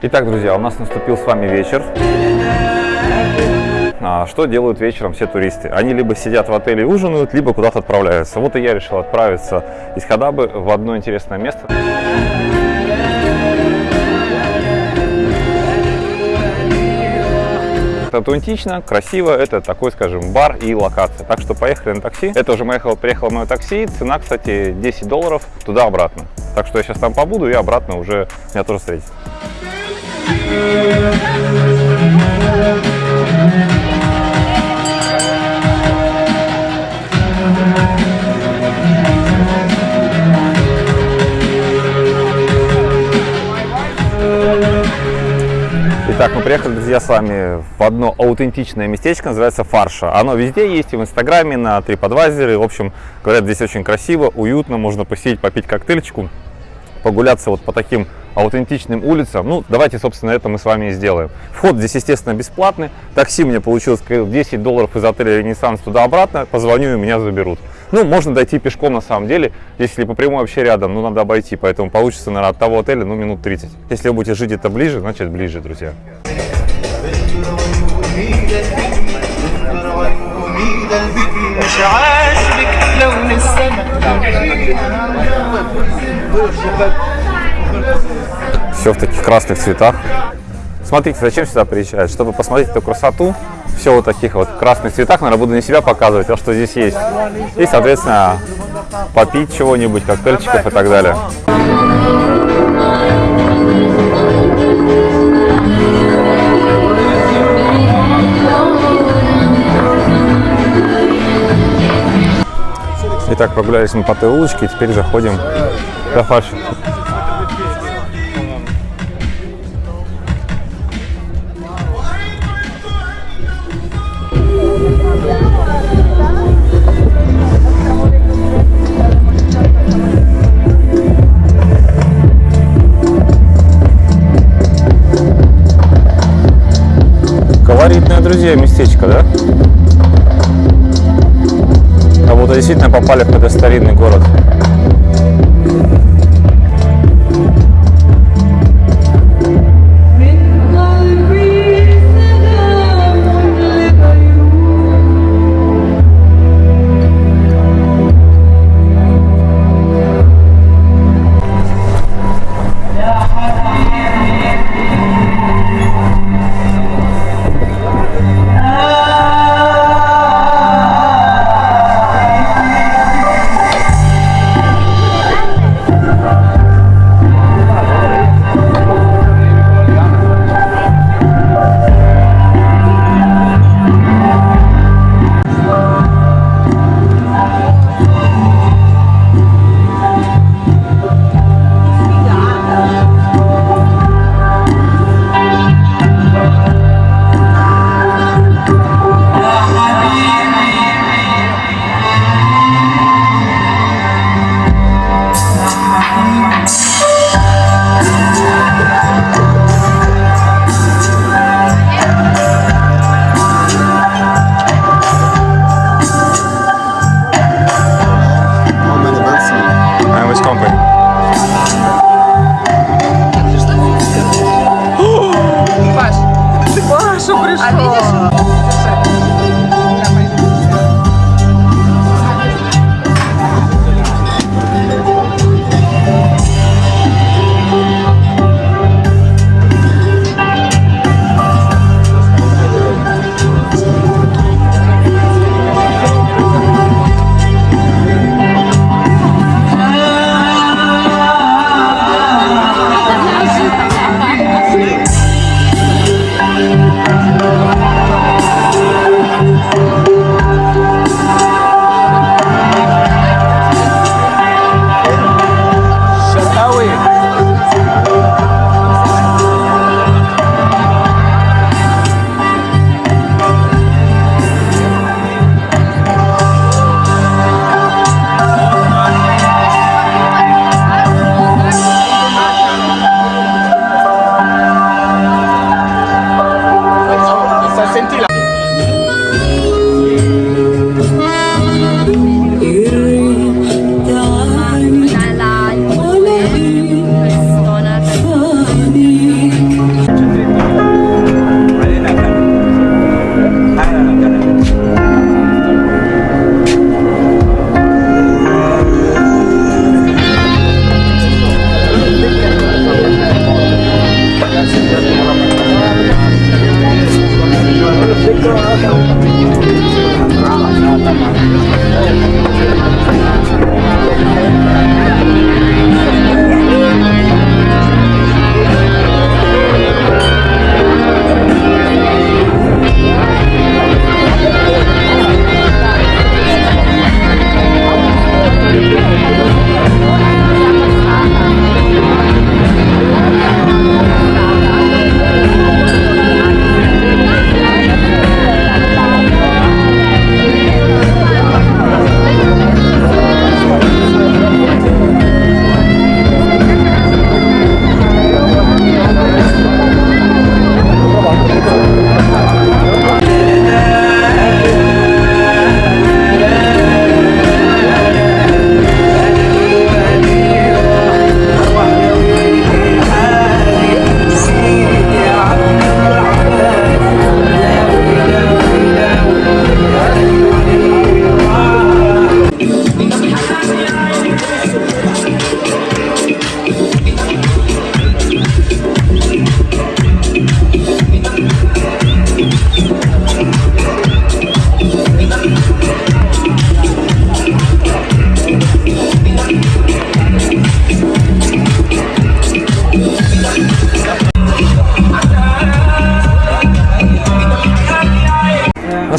Итак, друзья, у нас наступил с вами вечер. А, что делают вечером все туристы? Они либо сидят в отеле и ужинают, либо куда-то отправляются. Вот и я решил отправиться из Хадабы в одно интересное место. Это аутентично, красиво, это такой, скажем, бар и локация. Так что поехали на такси. Это уже поехало, приехало мое такси. Цена, кстати, 10 долларов туда-обратно. Так что я сейчас там побуду и обратно уже меня тоже встретить. Мы приехали, друзья, с вами в одно аутентичное местечко, называется Фарша. Оно везде есть, и в Инстаграме, на TripAdvisor. В общем, говорят, здесь очень красиво, уютно, можно посидеть, попить коктейльчику, прогуляться вот по таким аутентичным улицам. Ну, давайте, собственно, это мы с вами и сделаем. Вход здесь, естественно, бесплатный. Такси мне получилось 10 долларов из отеля Ренессанс туда-обратно. Позвоню, и меня заберут. Ну, можно дойти пешком на самом деле. Если по прямой вообще рядом, ну, надо обойти. Поэтому получится, наверное, от того отеля, ну, минут 30. Если вы будете жить это ближе, значит, ближе, друзья. Все в таких красных цветах. Смотрите, зачем сюда приезжают? Чтобы посмотреть эту красоту. Все вот таких вот красных цветах. Наверное, буду не себя показывать, а что здесь есть. И, соответственно, попить чего-нибудь, коктейльчиков и так далее. Итак, прогулялись мы по той улочке, и теперь заходим в фарш. Друзья, местечко, да? Как будто действительно попали в какой-то старинный город. Паша пришел. А видишь?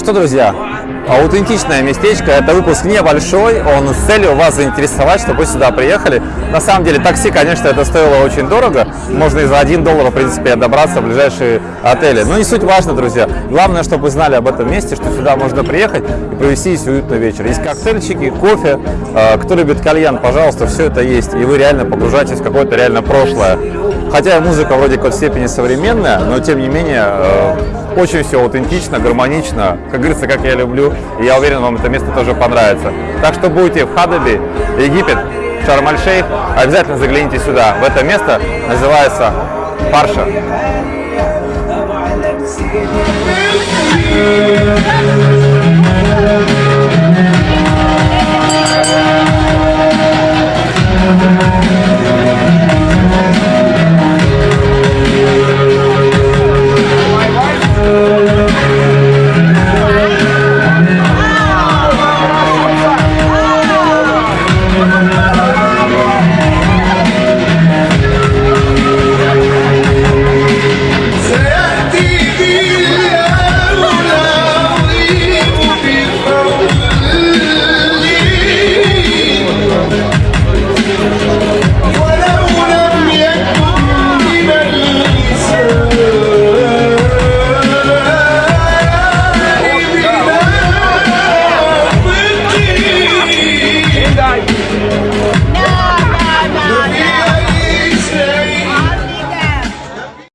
Что, друзья, аутентичное местечко. Это выпуск небольшой, он с целью вас заинтересовать, чтобы вы сюда приехали. На самом деле, такси, конечно, это стоило очень дорого. Можно и за 1 доллар, в принципе, добраться в ближайшие отели. Но не суть важно, друзья. Главное, чтобы вы знали об этом месте, что сюда можно приехать и провести здесь уютный вечер. Есть коктейльчики, кофе. Э, Кто любит кальян, пожалуйста, все это есть. И вы реально погружаетесь в какое-то реально прошлое. Хотя музыка вроде как в степени современная, но тем не менее э, очень все аутентично, гармонично, как говорится, как я люблю. И я уверен, вам это место тоже понравится. Так что будете в Хадабе, Египет, Шарм-аль-Шейх, обязательно загляните сюда. В это место называется Парша.